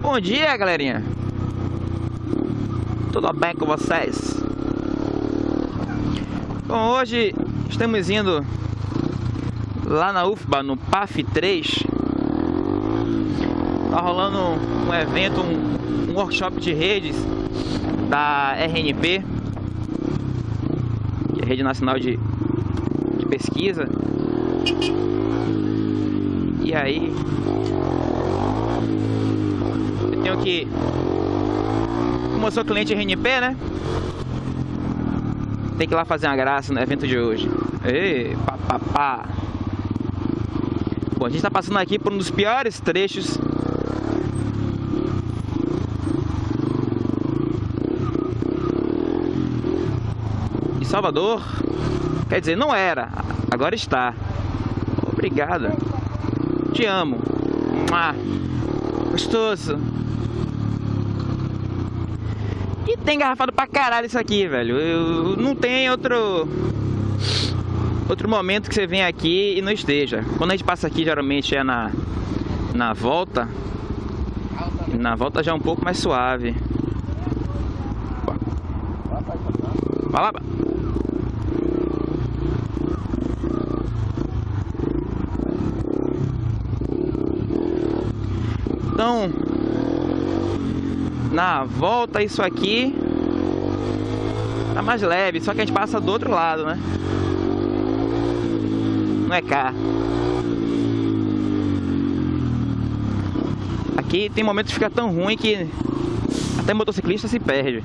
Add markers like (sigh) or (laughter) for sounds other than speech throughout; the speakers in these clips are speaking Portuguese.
Bom dia, galerinha. Tudo bem com vocês? Bom, hoje estamos indo lá na UFBA, no PAF 3. Tá rolando um evento, um, um workshop de redes da RNP, que é a Rede Nacional de, de Pesquisa. E aí, tenho que, como eu cliente RNP, né? Tem que ir lá fazer uma graça no evento de hoje. Ei, pá, pá, pá. Bom, a gente está passando aqui por um dos piores trechos de Salvador. Quer dizer, não era, agora está. Obrigada. Te amo. Ah, gostoso. E tem garrafado pra caralho isso aqui, velho. Eu, não tem outro outro momento que você vem aqui e não esteja. Quando a gente passa aqui, geralmente é na, na volta. Na volta já é um pouco mais suave. Vai lá. Então, na volta isso aqui tá mais leve, só que a gente passa do outro lado, né? Não é cá. Aqui tem momentos que fica tão ruim que até motociclista se perde.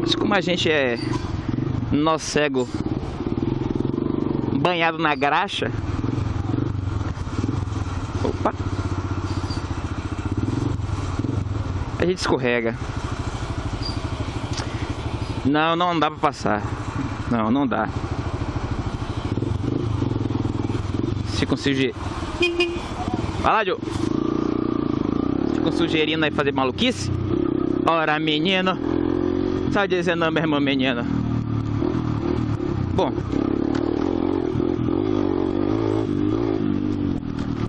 Mas como a gente é nó cego banhado na graxa, Opa! A gente escorrega. Não, não dá pra passar. Não, não dá. Se com sujeira. (laughs) Vai lá, Joe. Se com sujeirinho aí fazer maluquice. Ora, menino. Só dizendo, meu irmão, menino. Bom.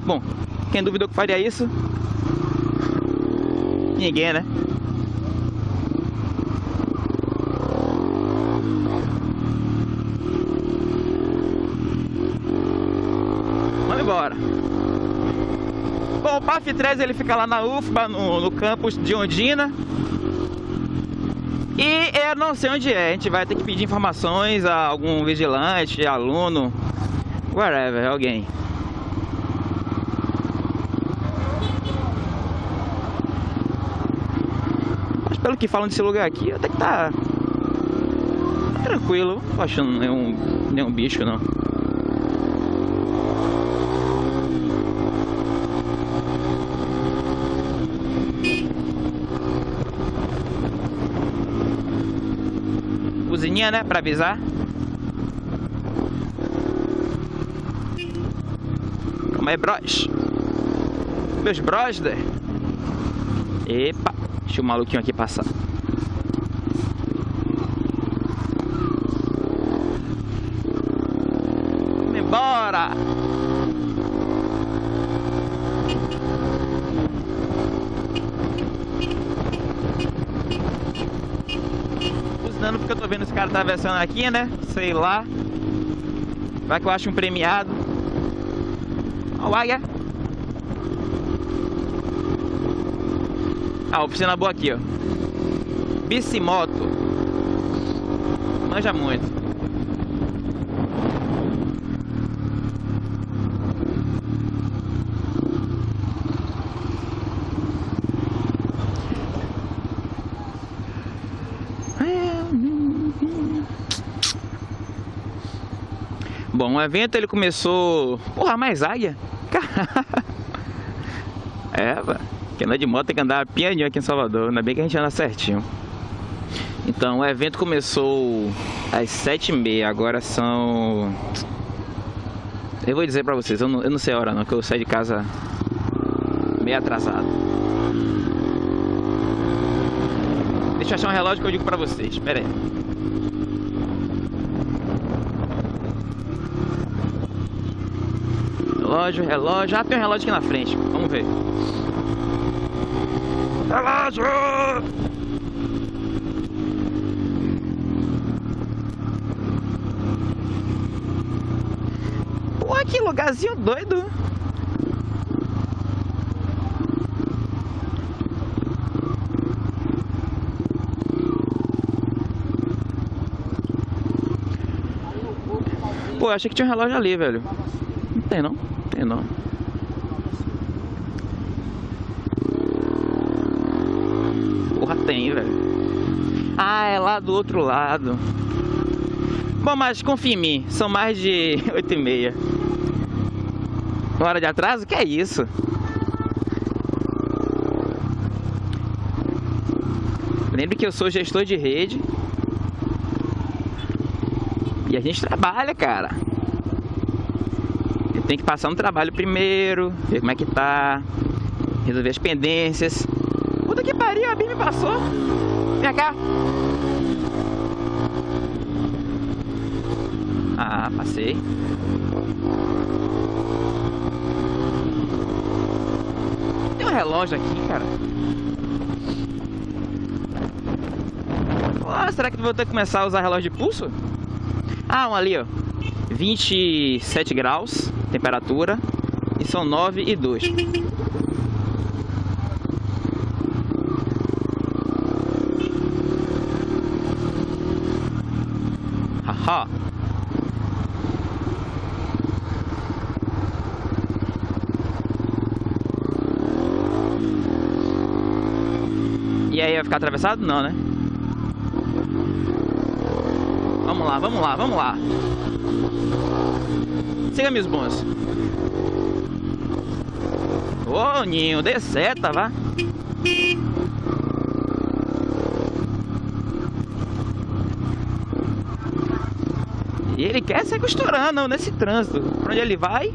Bom, quem duvidou que faria isso? Ninguém, né? Vamos embora. Bom, o PAF 3 ele fica lá na UFBA, no, no campus de Ondina. E eu não sei onde é. A gente vai ter que pedir informações a algum vigilante, aluno, whatever, alguém. Pelo que falam desse lugar aqui, até que tá, tranquilo. Não tô achando nenhum, nenhum bicho, não. Cozinha, né? Pra avisar. Como é, bros? Meus brother. Epa. Deixa o maluquinho aqui passar. Vamos embora! Buzinando porque eu tô vendo esse cara atravessando aqui, né? Sei lá. Vai que eu acho um premiado. Olha o águia. Ah, oficina boa aqui, ó. Bicimoto. Manja muito. Bom, o evento ele começou... Porra, mais águia? Quem anda de moto tem que andar pianinho aqui em Salvador. Ainda bem que a gente anda certinho. Então, o evento começou às sete e meia. Agora são... Eu vou dizer pra vocês, eu não, eu não sei a hora não, que eu saí de casa meio atrasado. Deixa eu achar um relógio que eu digo pra vocês. Espera aí. Relógio, relógio. Ah, tem um relógio aqui na frente. Vamos ver. Relógio! Pô, que lugarzinho doido. Pô, achei que tinha um relógio ali, velho. Não tem não, não tem não. Porra, tem, velho. Ah, é lá do outro lado. Bom, mas confia em mim, são mais de (laughs) 8 e meia. Hora de atraso? Que é isso? Lembre que eu sou gestor de rede e a gente trabalha, cara. Eu tenho que passar um trabalho primeiro, ver como é que tá, resolver as pendências. A me passou. Vem cá. Ah, passei. Tem um relógio aqui, cara. Oh, será que vou ter que começar a usar relógio de pulso? Ah, um ali, ó. 27 graus, temperatura. E são 9 e 2. Haha. E aí, vai ficar atravessado? Não, né? Vamos lá, vamos lá, vamos lá. Siga meus bons. Ô, oh, Ninho, dê seta, vá. E ele quer se costurando nesse trânsito. Pra onde ele vai,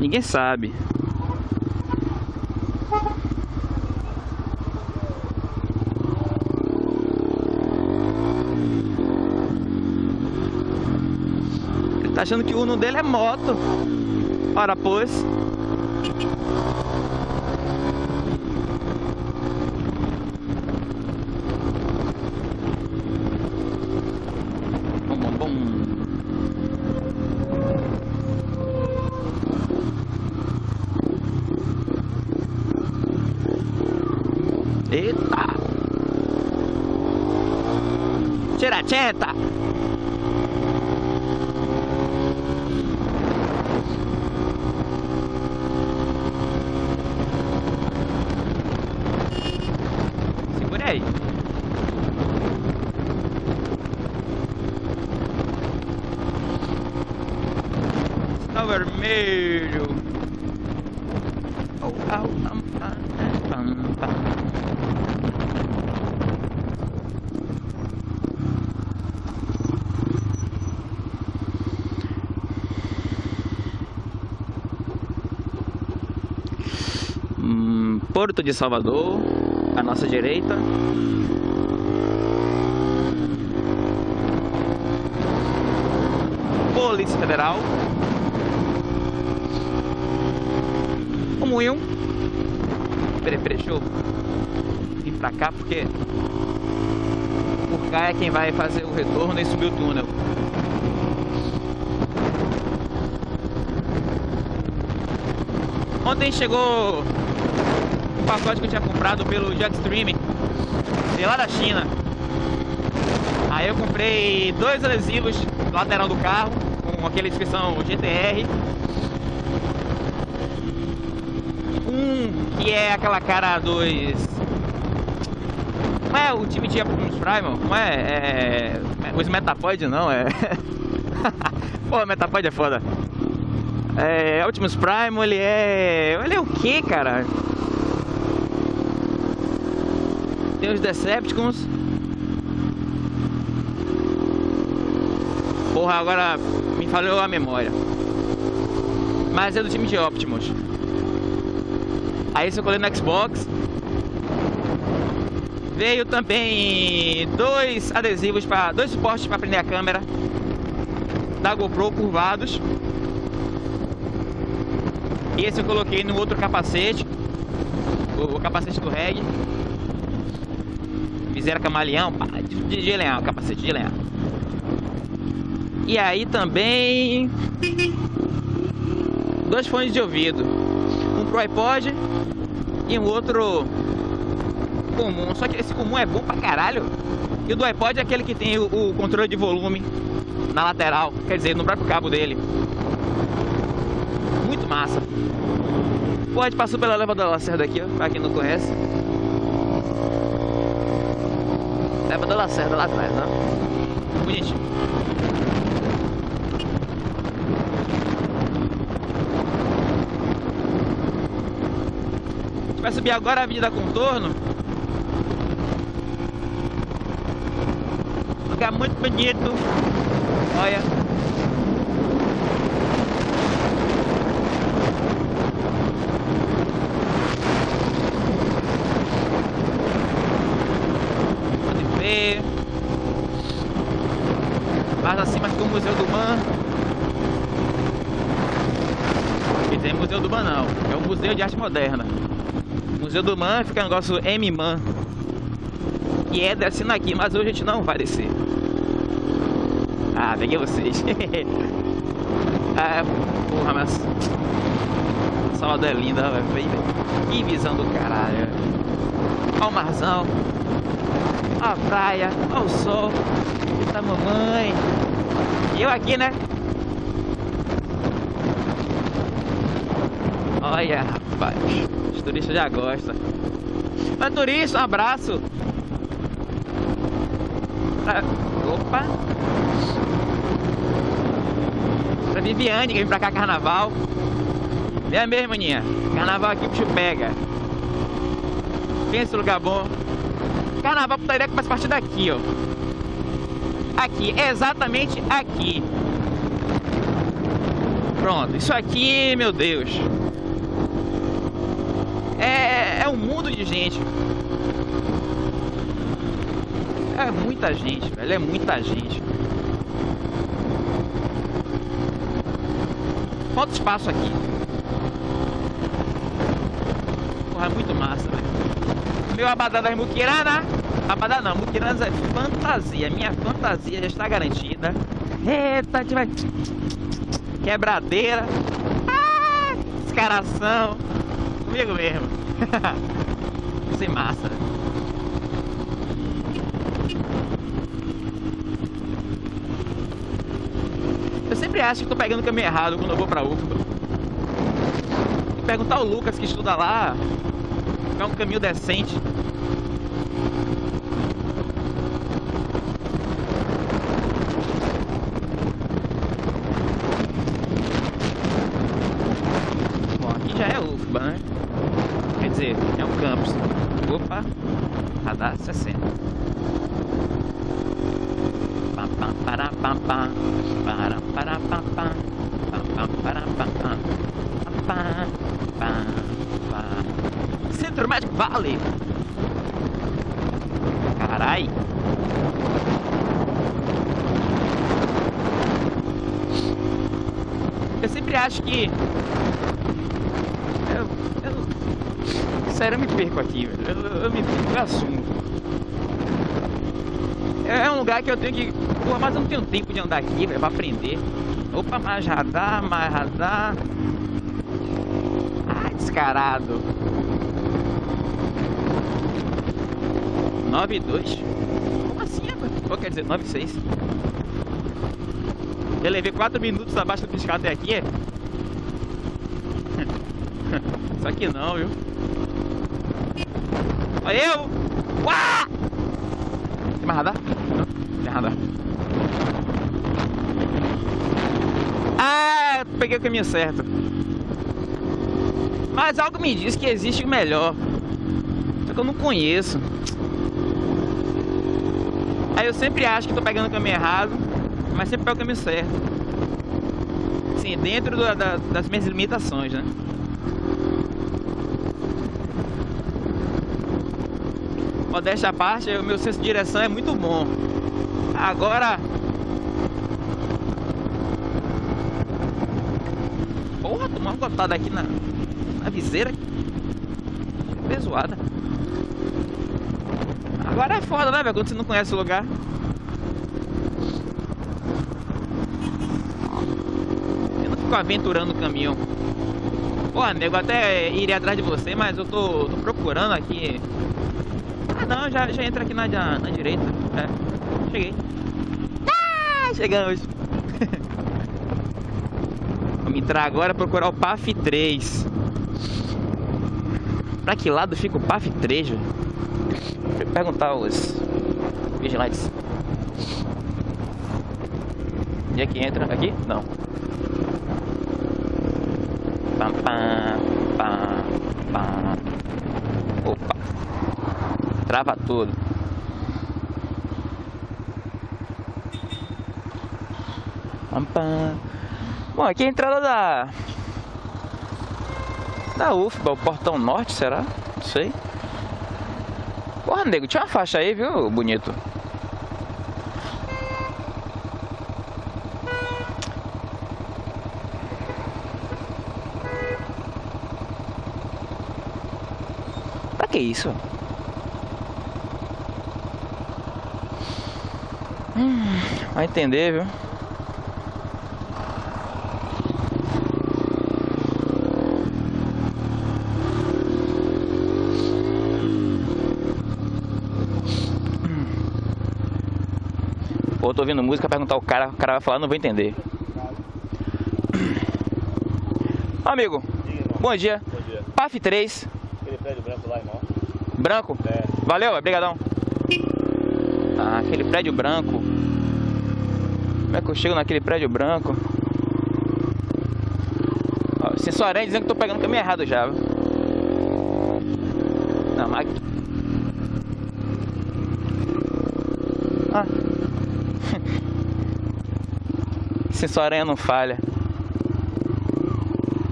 ninguém sabe. Achando que o Uno dele é moto. Ora, pois. Bom, bom. Eita! Tira, tcheta! Aí. Sinal vermelho. Oh, oh, um, um, hum, Porto de Salvador à nossa direita. Polícia Federal. O moinho. Peraí, peraí, deixa eu vir pra cá porque por cá é quem vai fazer o retorno e subir o túnel. Ontem chegou pacote que eu tinha comprado pelo Jetstream, de lá da China. Aí eu comprei dois adesivos lateral do carro, com aquela inscrição GTR. Um que é aquela cara dos... Não é o time de Optimus Primal? Não é, é... Os Metapod não, é... (laughs) Pô, Metapod é foda. É, Optimus Primal, ele é... Ele é o que, cara? Tem os Decepticons. Porra, agora me falhou a memória. Mas é do time de Optimus. Aí eu colei no Xbox. Veio também dois adesivos para dois suportes para prender a câmera da GoPro curvados. Esse eu coloquei no outro capacete, o capacete do reggae. Viseira camaleão, pá, de, de, leão, capacete de leão. E aí também dois fones de ouvido, um pro iPod e um outro comum. Só que esse comum é bom pra caralho. E o do iPod é aquele que tem o, o controle de volume na lateral, quer dizer, no próprio cabo dele. Muito massa. A gente passou pela leva da Lacerda aqui, ó, pra quem não conhece. Leva da Lacerda lá atrás, né? Bonitinho. A gente vai subir agora a Avenida Contorno. Lugar muito bonito. Olha. Mais acima fica o Museu do Man. E tem Museu do não, é o Museu de Arte Moderna. O Museu do Man fica o negócio M-Man. Que é descendo aqui, mas hoje a gente não vai descer. Ah, peguei vocês. (laughs) ah, porra, mas... Salvador é linda, velho. Que visão do caralho. Olha o marzão. Olha a praia. Olha o sol da mamãe. E eu aqui, né? Olha, rapaz. Os turistas já gostam. Mas turista, um abraço. Pra... Opa. Pra Viviane, que vem pra cá carnaval. Vem mesmo, maninha. Carnaval aqui bicho pega. Pensa lugar bom. Carnaval putaria que faz parte daqui, ó aqui, exatamente aqui. Pronto, isso aqui, meu Deus. É, é um mundo de gente. É muita gente, velho, é muita gente. Falta espaço aqui. Porra, é muito massa, velho. Meu abadá das muquiranas. Abadá não, muquiranas é fantasia. Minha fantasia já está garantida. Eita, a vai... Quebradeira. Ah, descaração. Comigo mesmo. (laughs) Sem massa. Eu sempre acho que estou pegando o caminho errado quando eu vou pra UFBA. Perguntar ao Lucas que estuda lá. É um caminho decente. radar 60. Pam, pam, para, pam, pam, para, para, pam, pam, pam, pam, para, pam, pam, pam, pam, pam. Centro Médico Vale. Carai. Eu sempre acho que sério, eu me perco aqui, velho. Eu, eu me eu assumo. É, é um lugar que eu tenho que. Porra, mas eu não tenho tempo de andar aqui, velho, pra aprender. Opa, mais radar, mais radar. Ai, descarado. 9 2 Como assim, rapaz? Ou quer dizer 9 6 Eu levei 4 minutos abaixo do piscar até aqui, é? (laughs) Só que não, viu? Olha eu! Uá! Tem mais radar? Não, tem radar. Ah, peguei o caminho certo. Mas algo me diz que existe o melhor. Só que eu não conheço. Aí eu sempre acho que tô pegando o caminho errado, mas sempre pego o caminho certo. Sim, dentro da, das minhas limitações, né? Modéstia à parte, o meu senso de direção é muito bom. Agora... Porra, tomou uma gotada aqui na, na viseira. Pesoada. Agora é foda, né, velho? Quando você não conhece o lugar. Eu não fico aventurando o caminho. Pô, nego, até iria atrás de você, mas eu tô, tô procurando aqui. Não, já, já entra aqui na, na, na direita. É, cheguei. Ah, chegamos. (laughs) Vamos entrar agora procurar o PAF 3. Pra que lado fica o PAF 3, velho? Deixa eu perguntar aos vigilantes. Onde é que entra? Aqui? Não. Pam, pam, pam, pam. Trava tudo. Bom, aqui é a entrada da... Da UFBA, o portão norte, será? Não sei. Porra, nego, tinha uma faixa aí, viu, bonito? Pra que isso? Hum, vai entender, viu? Ou eu tô ouvindo música, perguntar o cara, o cara vai falar, não vou entender. Amigo, bom dia. Bom dia. PAF 3, Aquele prédio branco lá, irmão. branco. É. Valeu, obrigadão. Ah, aquele prédio branco. Como é que eu chego naquele prédio branco? Ó, Sensor dizendo que eu tô pegando o caminho errado já. Não, mas... Ah. (laughs) Sensor aranha não falha.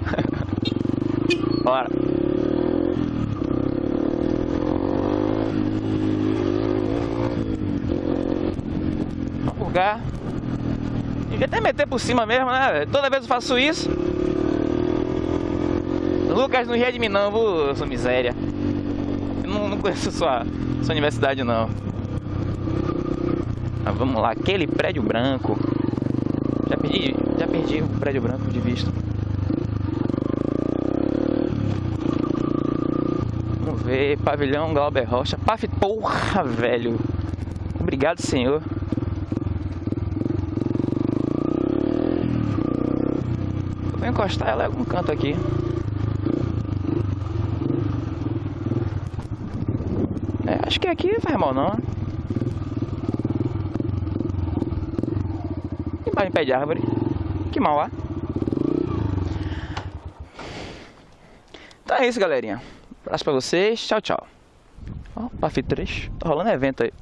(laughs) Bora. Lugar. Devia até meter por cima mesmo, né? Toda vez eu faço isso. Lucas, não ria de mim não, vou, sua miséria. Eu não, não conheço sua, sua universidade não. Mas vamos lá, aquele prédio branco. Já perdi, já perdi o prédio branco de vista. Vamos ver, pavilhão Glauber Rocha. Paf, porra, velho. Obrigado, senhor. Vou encostar ela em algum canto aqui. É, acho que aqui faz mal não. Embaixo em pé de árvore. Que mal há. Então é isso, galerinha. Abraço pra vocês. Tchau, tchau. Ó, PAF 3. Tá rolando evento aí.